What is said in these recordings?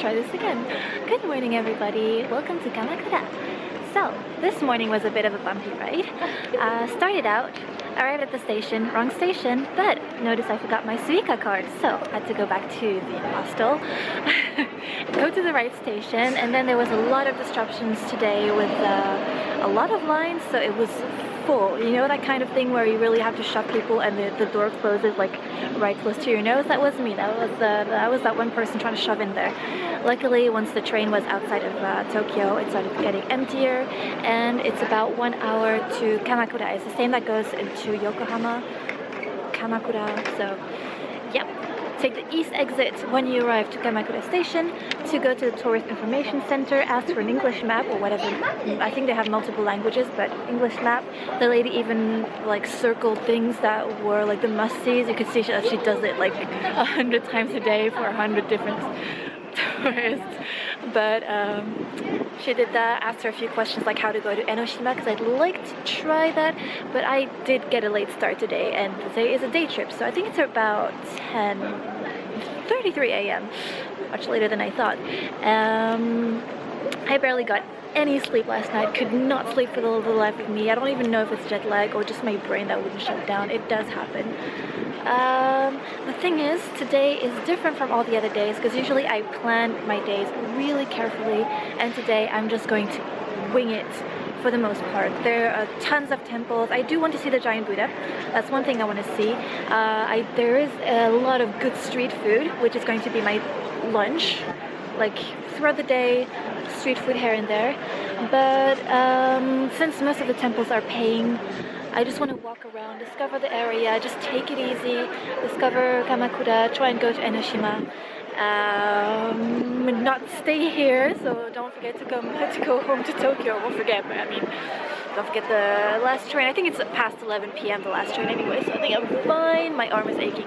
Try this again. Good morning, everybody. Welcome to Kamakura. So, this morning was a bit of a bumpy ride. Uh, started out, arrived at the station, wrong station, but notice I forgot my Suica card, so had to go back to the hostel, go to the right station, and then there was a lot of disruptions today with uh, a lot of lines, so it was full. You know that kind of thing where you really have to shove people and the, the door closes like right close to your nose? That was me. That was uh, that was that one person trying to shove in there. Luckily, once the train was outside of uh, Tokyo, it started getting emptier and it's about one hour to Kamakura. It's the same that goes into Yokohama, Kamakura. So, Take the east exit when you arrive to Kamakura Station to go to the Tourist Information Center, ask for an English map or whatever. I think they have multiple languages, but English map. The lady even like circled things that were like the must-sees. You could see that she does it like a hundred times a day for a hundred different But um, she did that, asked her a few questions like how to go to Enoshima because I'd like to try that, but I did get a late start today and today is a day trip, so I think it's about 10.33 a.m., much later than I thought. Um, I barely got any sleep last night, could not sleep for the life of me. I don't even know if it's jet lag or just my brain that wouldn't shut down. It does happen. Um, the thing is, today is different from all the other days because usually I plan my days really carefully and today I'm just going to wing it for the most part. There are tons of temples. I do want to see the giant Buddha. That's one thing I want to see. Uh, I, there is a lot of good street food, which is going to be my lunch. Like throughout the day, street food here and there. But um, since most of the temples are paying I just want to walk around, discover the area, just take it easy, discover Kamakura, try and go to Enoshima. Um, not stay here, so don't forget to come to go home to Tokyo. Won't forget, but I mean, don't forget the last train. I think it's past 11 p.m. the last train anyway, so I think I'm fine. My arm is aching.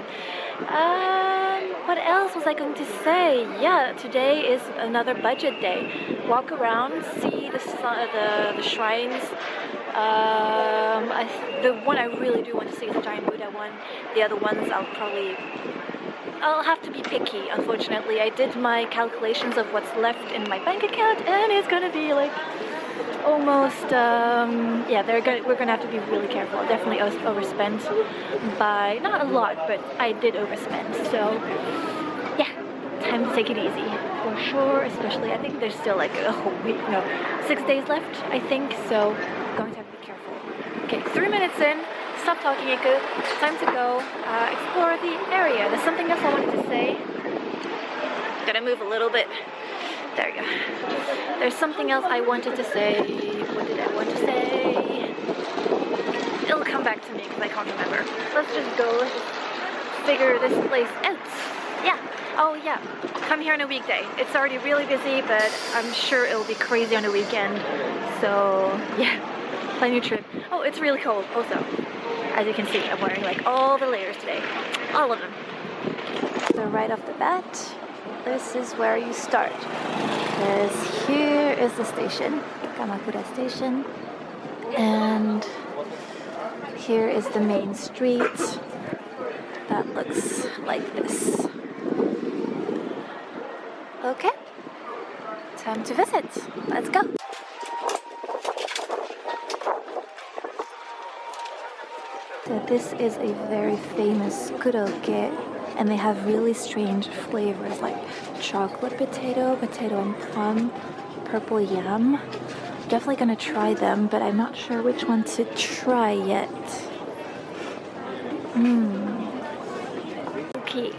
Um, what else was I going to say? Yeah, today is another budget day. Walk around, see the the, the shrines. Um, I, the one I really do want to see is the giant Buddha one. The other ones I'll probably I'll have to be picky, unfortunately. I did my calculations of what's left in my bank account and it's gonna be like almost, um, yeah, gonna, we're gonna have to be really careful. I'll definitely overspent by, not a lot, but I did overspend. So, yeah, time to take it easy for sure, especially I think there's still like a whole week, no, six days left, I think, so going to have to be careful. Okay, three minutes in, stop talking, Iku. Time to go uh, explore the area. There's something else I wanted to say. Gotta move a little bit. There you go. There's something else I wanted to say. What did I want to say? It'll come back to me because I can't remember. Let's just go. Figure this place out. Yeah. Oh yeah. Come here on a weekday. It's already really busy, but I'm sure it'll be crazy on a weekend. So yeah plan your trip. Oh, it's really cold also. As you can see, I'm wearing like all the layers today. All of them. So right off the bat, this is where you start. Because here is the station, Kamakura Station. And here is the main street that looks like this. Okay, time to visit. Let's go. So this is a very famous korokke and they have really strange flavors like chocolate potato, potato and plum, purple yam. Definitely gonna try them, but I'm not sure which one to try yet. Mmm. Okay,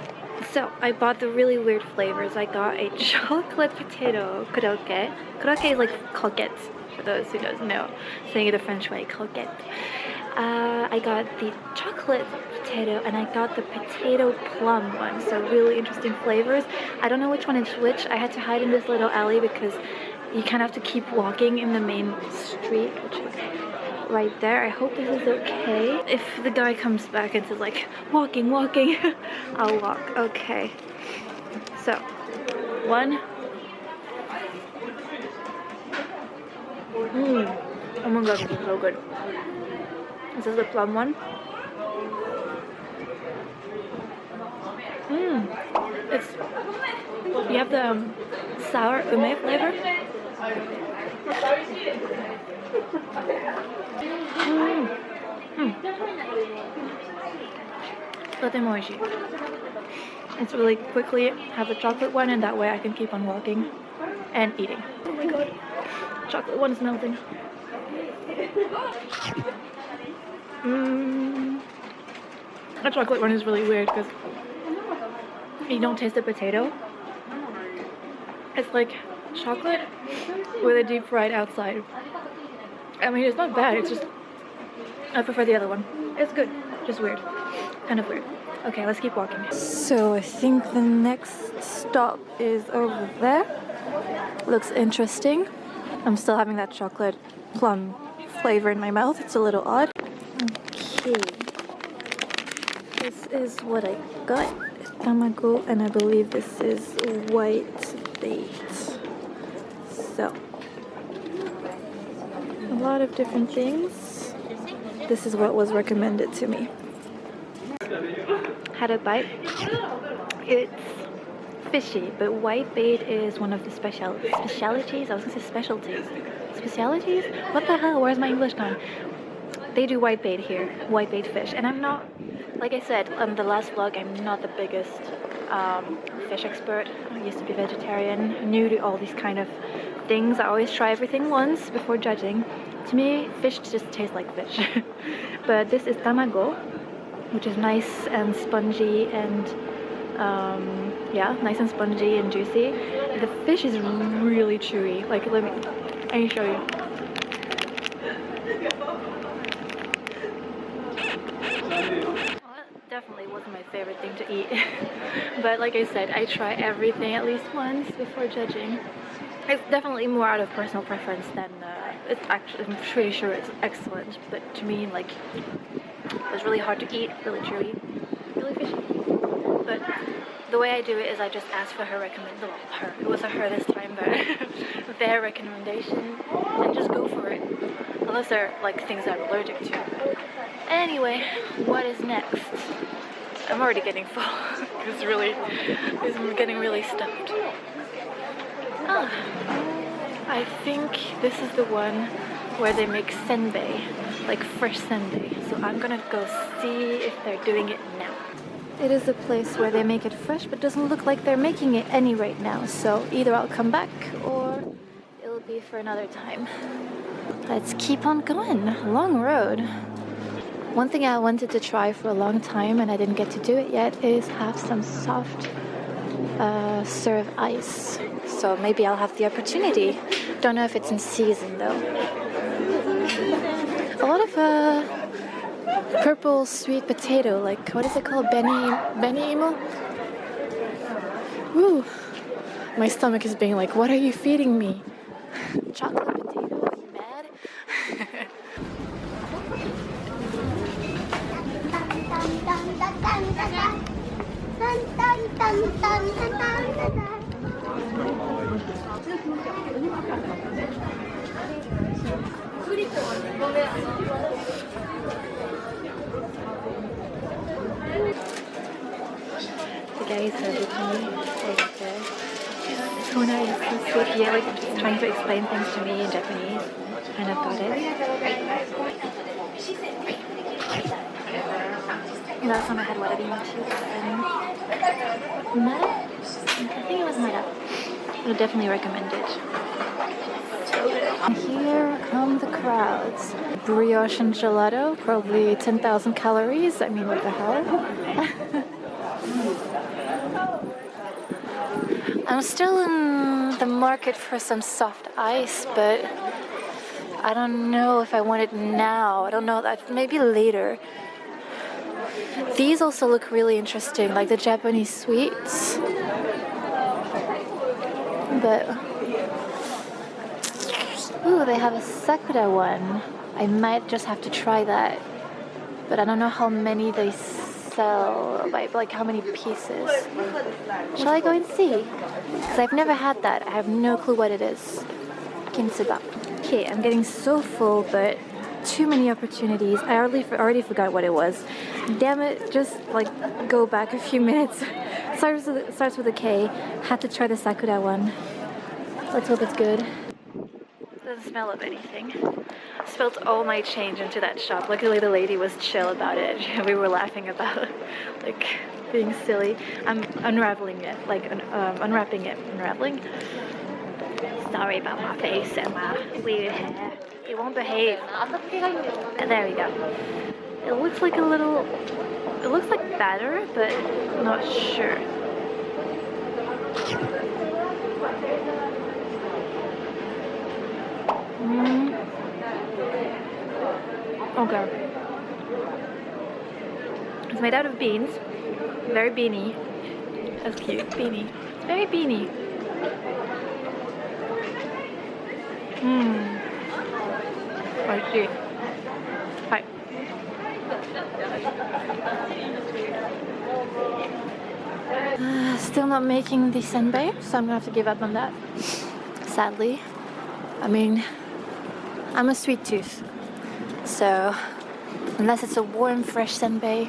so I bought the really weird flavors. I got a chocolate potato korokke. Korokke is like croquette, for those who don't know. Saying it the French way, croquette. Uh, I got the chocolate potato and I got the potato plum one. So really interesting flavors. I don't know which one is which. I had to hide in this little alley because you kind of have to keep walking in the main street, which is right there. I hope this is okay. If the guy comes back and says like, walking, walking, I'll walk. Okay. So, one. Mmm. Oh my god, this is so good. This is the plum one. Mmm. Mmm. It's you have the um, sour ume flavor. Mmm. Mm. It's really quickly have the chocolate one and that way I can keep on walking and eating. Oh my god. Chocolate one is melting. Mmm. The chocolate one is really weird because you don't taste the potato. It's like chocolate with a deep fried outside. I mean, it's not bad. It's just I prefer the other one. It's good, just weird, kind of weird. Okay, let's keep walking. So I think the next stop is over there. Looks interesting. I'm still having that chocolate plum flavor in my mouth. It's a little odd. Okay. This is what I got. Tamago, and I believe this is white bait. So, a lot of different things. This is what was recommended to me. Had a bite. It's fishy, but white bait is one of the special specialities. I was gonna say specialties. Specialities? What the hell? Where's my English gone? They do white bait here, white bait fish, and I'm not. Like I said on the last vlog, I'm not the biggest um, fish expert. I used to be vegetarian, new to all these kind of things. I always try everything once before judging. To me, fish just tastes like fish. but this is tamago, which is nice and spongy and um, yeah, nice and spongy and juicy. The fish is really chewy. Like, let me, let me show you. definitely wasn't my favorite thing to eat. But like I said, I try everything at least once before judging. It's definitely more out of personal preference than uh, it's actually, I'm pretty sure it's excellent. But to me, like, it was really hard to eat, really chewy, really fishy. But the way I do it is I just ask for her recommendation. Well, her. It was a her this time, but their recommendation, and just go for it. Unless they're like things I'm allergic to. Anyway, what is next? I'm already getting full. it's really, it's getting really stuffed. Ah, I think this is the one where they make senbei, like fresh senbei. So I'm gonna go see if they're doing it now. It is a place where they make it fresh, but doesn't look like they're making it any right now. So either I'll come back or it'll be for another time. Let's keep on going. Long road. One thing I wanted to try for a long time and I didn't get to do it yet is have some soft uh, serve ice. So maybe I'll have the opportunity. Don't know if it's in season though. A lot of uh, purple sweet potato, like what is it called? beni beni imo? Woo! My stomach is being like, what are you feeding me? Chocolate potato? Are you mad? Are with me over there. Tona is so sweet here, like trying to explain things to me in Japanese. And I've got it. Last time I had warabi mochi was in Meta? I think it was Meta. I would definitely recommend it. And here come the crowds. Brioche and gelato, probably 10,000 calories. I mean, what the hell? I'm still in the market for some soft ice, but I don't know if I want it now. I don't know, maybe later. These also look really interesting, like the Japanese sweets. But ooh, they have a sakura one. I might just have to try that. But I don't know how many they sell, like, like how many pieces. Shall I go and see? Because I've never had that. I have no clue what it is. Kintsuba. Okay, I'm getting so full, but too many opportunities. I already already forgot what it was. Damn it, just like go back a few minutes starts with, starts with a K. Had to try the Sakura one. Let's hope it's good. Doesn't smell of anything. Spilled all my change into that shop. Luckily the lady was chill about it. We were laughing about like being silly. I'm unraveling it, like um, unwrapping it, unraveling. Sorry about my face and my weird hair. It won't behave. There we go. It looks like a little, it looks like batter, but not sure. Mm. Okay. It's made out of beans. Very beany. That's cute. Beany. It's very beany. Mmm. I see. Hi. Uh, still not making the senbei, so I'm gonna have to give up on that. Sadly. I mean, I'm a sweet tooth. So, unless it's a warm, fresh senbei,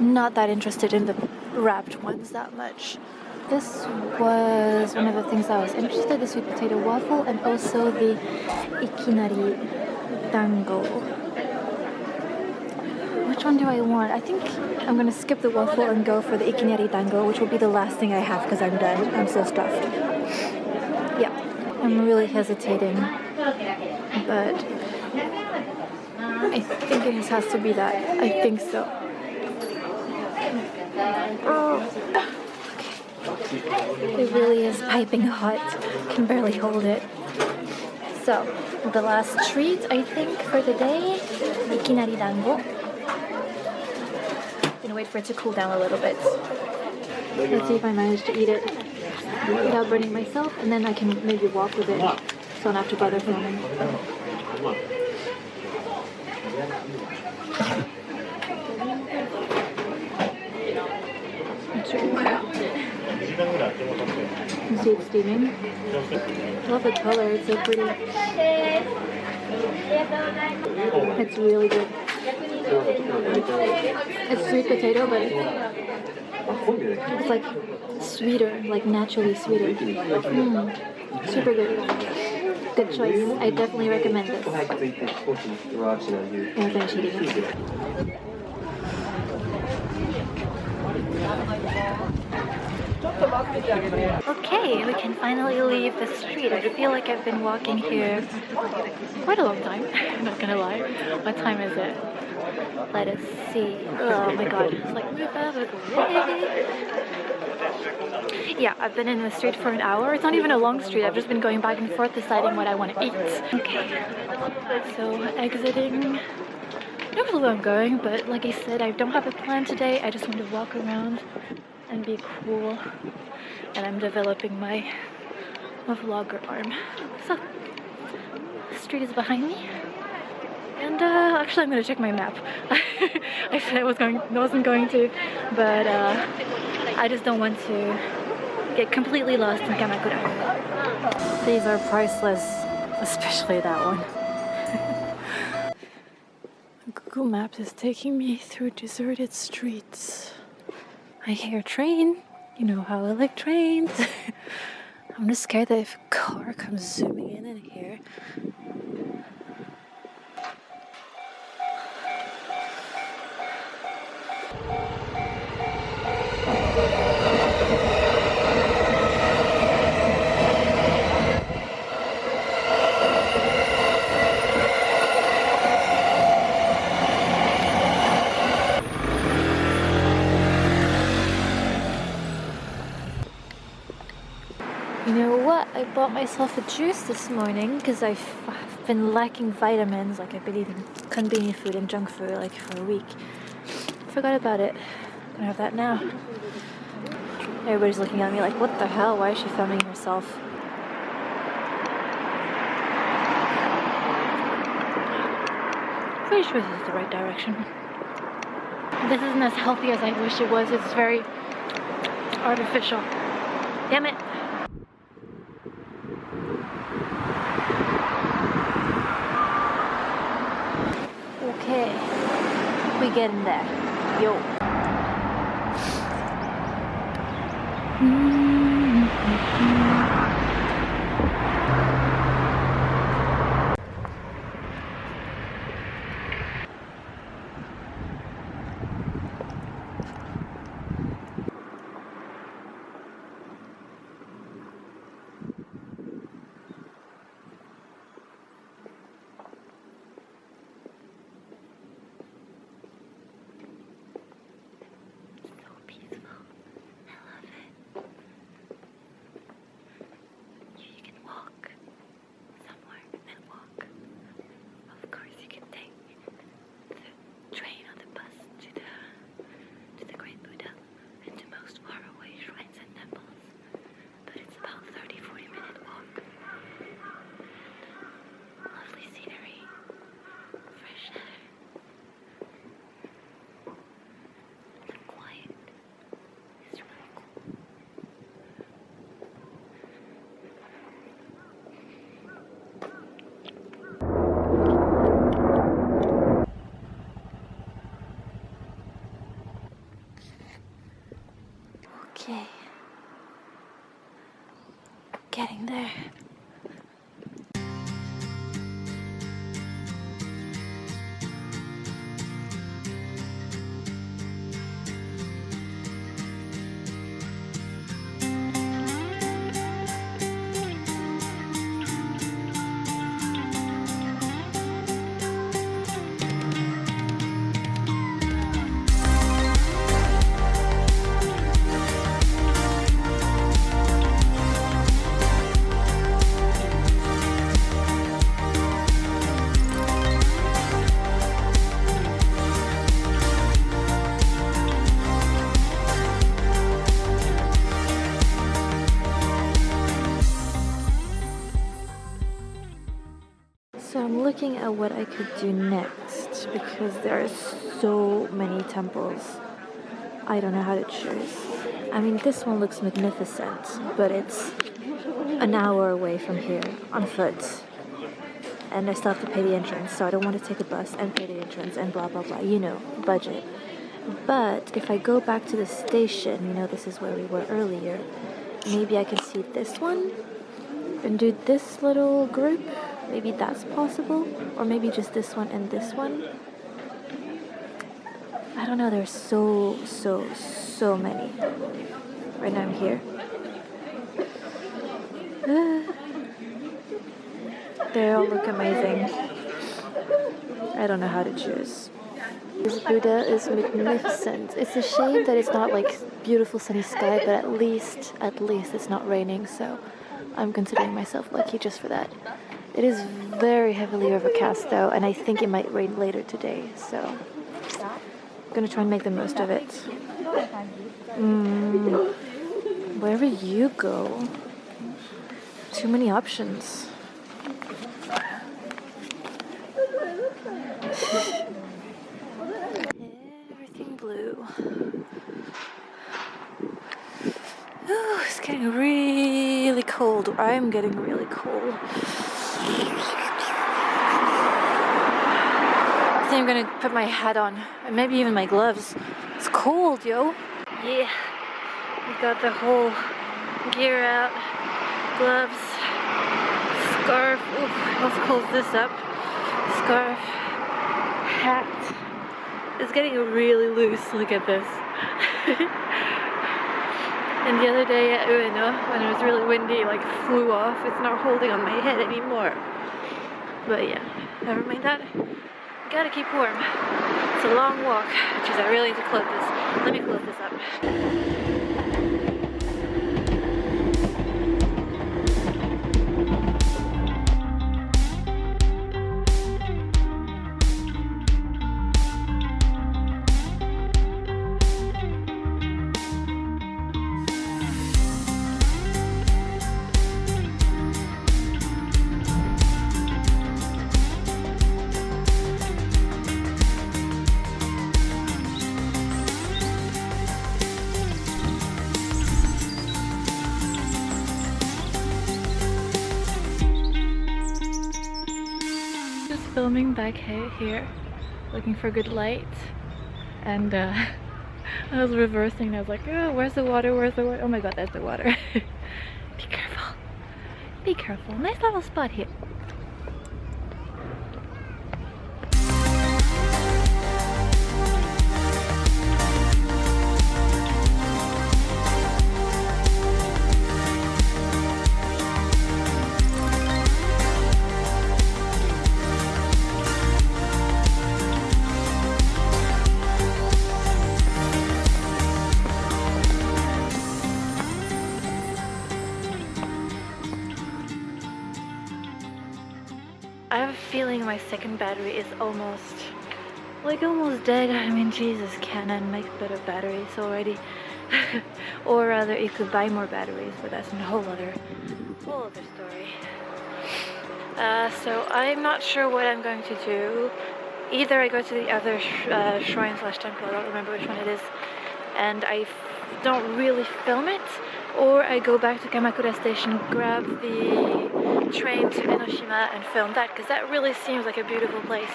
not that interested in the wrapped ones that much. This was one of the things I was interested, the sweet potato waffle and also the ikinari dango. Which one do I want? I think I'm gonna skip the waffle and go for the ikinari dango, which will be the last thing I have because I'm done. I'm so stuffed. Yeah, I'm really hesitating, but I think it has to be that. I think so. Oh. It really is piping hot. Can barely hold it. So, the last treat I think for the day, ikinari dango. Gonna wait for it to cool down a little bit. Let's see if I manage to eat it without burning myself, and then I can maybe walk with it, so I don't have to bother filming. It steaming? Love the color, it's so pretty. It's really good. It's sweet potato, but it's like sweeter, like naturally sweeter. Mm, super good. Good choice. I definitely recommend this. Okay, we can finally leave the street. I feel like I've been walking here quite a long time, I'm not gonna lie. What time is it? Let us see. Oh my god, it's like move. Yeah, I've been in the street for an hour. It's not even a long street. I've just been going back and forth deciding what I want to eat. Okay, so exiting. I don't know where I'm going, but like I said, I don't have a plan today. I just want to walk around and be cool. And I'm developing my, my vlogger arm. So, the street is behind me. And uh, actually, I'm gonna check my map. I said I was going, wasn't going to, but uh, I just don't want to get completely lost in Kamakura. These are priceless, especially that one. Google Maps is taking me through deserted streets. I hear a train. You know how I like trains. I'm just scared that if a car comes zooming in in here. I bought myself a juice this morning because I've, I've been lacking vitamins. Like I've been eating convenience food and junk food like for a week. Forgot about it. I'm Gonna have that now. Everybody's looking at me like, what the hell? Why is she filming herself? Pretty sure this is the right direction. This isn't as healthy as I wish it was. It's very artificial. Damn it. in there. Yo. Mm. There. At what I could do next because there are so many temples. I don't know how to choose. I mean, this one looks magnificent, but it's an hour away from here on foot. And I still have to pay the entrance, so I don't want to take a bus and pay the entrance and blah blah blah. You know, budget. But if I go back to the station, you know, this is where we were earlier, maybe I can see this one and do this little group Maybe that's possible. Or maybe just this one and this one. I don't know, there's so, so, so many. Right now I'm here. they all look amazing. I don't know how to choose. This Buddha is magnificent. It's a shame that it's not like beautiful sunny sky, but at least, at least it's not raining, so I'm considering myself lucky just for that. It is very heavily overcast though, and I think it might rain later today, so I'm gonna try and make the most of it. Mm, wherever you go, too many options. Everything blue. Ooh, it's getting really cold. I'm getting really cold. I think I'm gonna put my hat on and maybe even my gloves. It's cold, yo. Yeah, we got the whole gear out. Gloves, scarf. Ooh, let's close this up. Scarf, hat. It's getting really loose. Look at this. and the other day at Ueno, when it was really windy, like flew off. It's not holding on my head anymore. But yeah, never mind that. Gotta keep warm. It's a long walk, which is I really need to close this. Let me close this up. Back here, looking for good light, and uh, I was reversing and I was like, oh, where's the water? Where's the water? Oh my god, that's the water. Be careful. Be careful. Nice little spot here. My second battery is almost like almost dead. I mean Jesus, Canon makes better batteries already. or rather you could buy more batteries, but that's a whole other whole other story. Uh, so I'm not sure what I'm going to do. Either I go to the other sh uh, shrine slash temple, I don't remember which one it is, and I don't really film it, or I go back to Kamakura Station, grab the train to Enoshima and film that because that really seems like a beautiful place.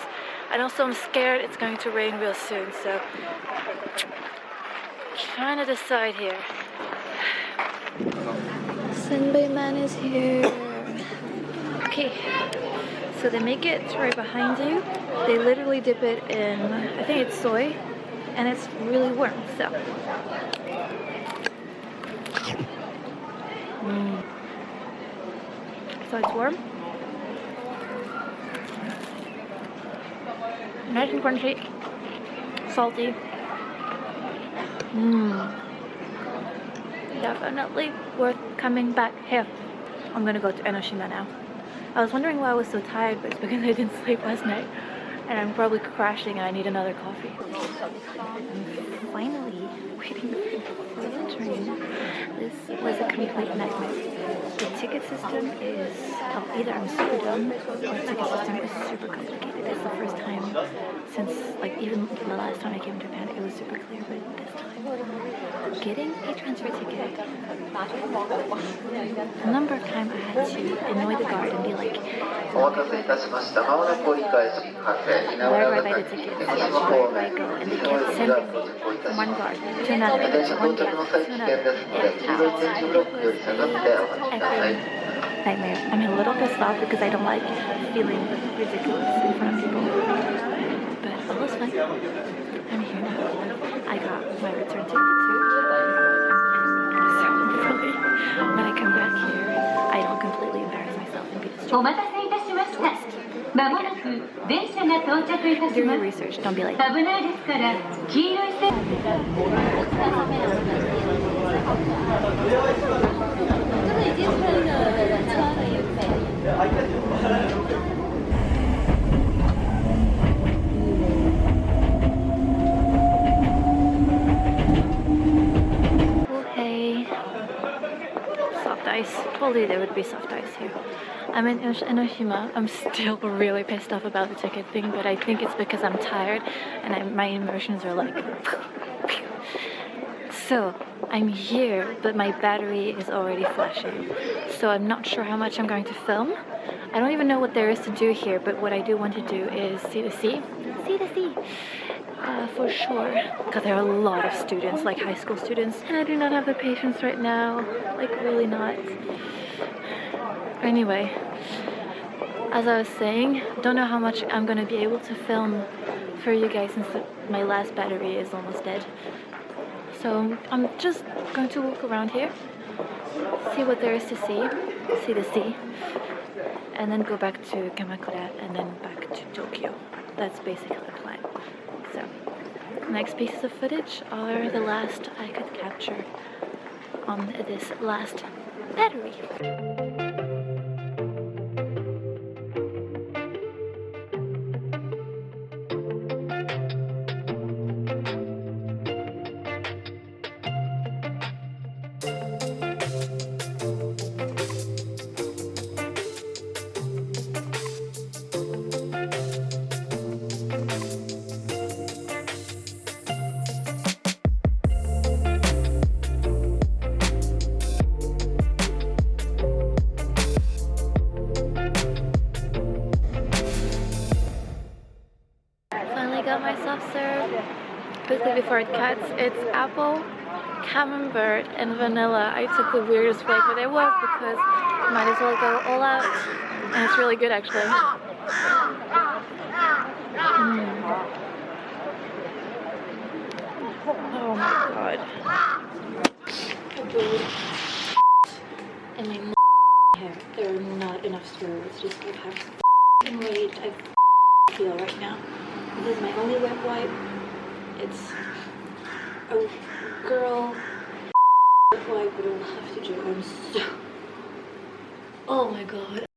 And also I'm scared it's going to rain real soon, so trying to decide here. Senbei man is here. Okay, so they make it right behind you. They literally dip it in, I think it's soy, and it's really warm, so Mm. So it's warm. Nice and crunchy. Salty. Mmm. Definitely worth coming back here. I'm gonna go to Enoshima now. I was wondering why I was so tired, but it's because I didn't sleep last night. And I'm probably crashing and I need another coffee. Finally waiting for the train. This was a complete nightmare. The ticket system is, oh, either I'm super dumb or the ticket system is super complicated. It's the first time since, like, even the last time I came to Japan, it was super clear, but this time, getting a transfer ticket, a number of times I had to annoy the guard and be like, where do I buy the ticket? Where do I go? And they kept sending me one guard to nightmare. I'm a little pissed off because I don't like feeling ridiculous in front of people. But oh, all is fine. I'm here now. I got my return ticket too. So hopefully when I come back here, I don't completely embarrass myself and be distracted. Oh, まもなく電車が到着いたします。危ないですから、黄色い線。Ice. Told you there would be soft ice here. I'm in Enoshima. I'm still really pissed off about the ticket thing, but I think it's because I'm tired and I, my emotions are like so I'm here, but my battery is already flashing. So I'm not sure how much I'm going to film. I don't even know what there is to do here, but what I do want to do is see the sea. See the sea. Uh, for sure. Because there are a lot of students, like high school students, and I do not have the patience right now. Like, really not. Anyway, as I was saying, don't know how much I'm gonna be able to film for you guys since my last battery is almost dead. So I'm just going to walk around here, see what there is to see, see the sea, and then go back to Kamakura and then back to Tokyo. That's basically the plan. So next pieces of footage are the last I could capture on this last battery. And vanilla. I took the weirdest flavor there was because might as well go all out. And it's really good actually. Mm. Oh my god. And my hair. There are not enough straws. Just like how f***ing rage I feel right now. This is my only wet wipe. It's a girl it will have to do. I'm so. Oh my god.